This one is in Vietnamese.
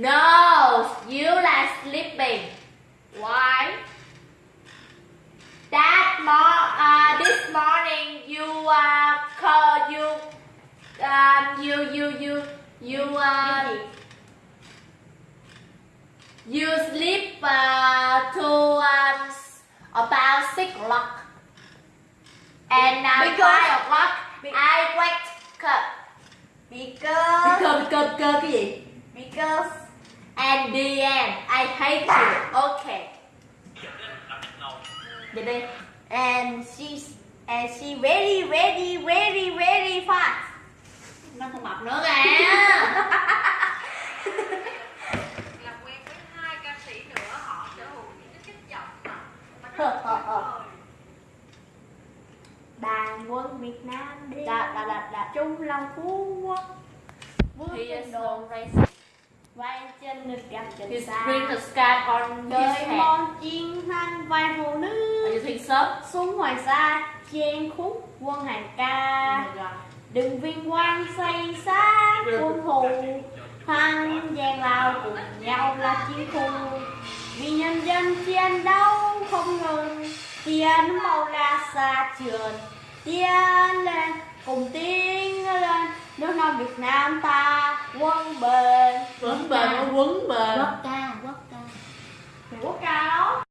No, you are sleeping. Why? That mor uh, this morning you uh, call you um, you you you you uh, you sleep uh, to um, about six o'clock and uh, now because, five o'clock I wake up because because because, because because and the end I hate you. Okay. Vậy đi and she and she very very very very fast. Nó không mập nữa kìa đàn quân Việt Nam đi. Đà- đà- đà- đà. chung lòng phú quốc. Bước he trên vai ngực gặp trần he's xa bring the scarf on his đời head. mòn chiên thanh vai hồ nữ you think so? Xuống ngoài xa chen khúc quân hàng ca. Oh đừng viên quan xây xa quân thù thăng gian lao cùng nhau là chiến khu vì nhân dân chiến đấu không ngừng tiến màu la xa trường tiến lên cùng tiến lên. Nước non Việt Nam ta quân bền bền nó quấn bền quốc ca